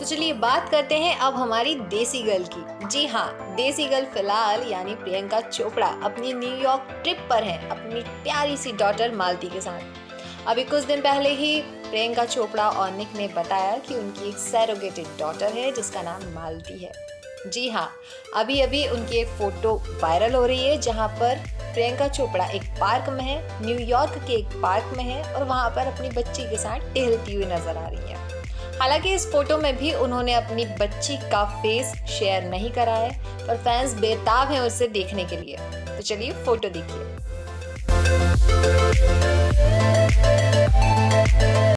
तो चलिए बात करते हैं अब हमारी देसी गर्ल की। जी हाँ देसी गर्ल फ़िलहाल यानी प्रियंका चोपड़ा अपनी न्यूयॉर्क ट्रिप पर है, अपनी प्यारी सी डॉटर मालती के साथ। अभी कुछ दिन पहले ही प्रियंका चोपड़ा और निक ने बताया कि उनकी एक सैरोगेटेड डॉटर है, जिसका नाम मालती है। जी हाँ अभी अभी उनकी एक फ़ोटो वायरल हो रही है, जहाँ पर प्रियंका चोपड़ा एक पार्क में है न्यूयॉर्क के एक पार्क में है और वहाँ पर अपनी बच्ची के साथ टहलती हुई नज़र आ रही है। हालाँकि इस फ़ोटो में भी उन्होंने अपनी बच्ची का फेस शेयर नहीं करा है, पर फैंस बेताब हैं उसे देखने के लिए। तो चलिए फ़ोटो देखिए।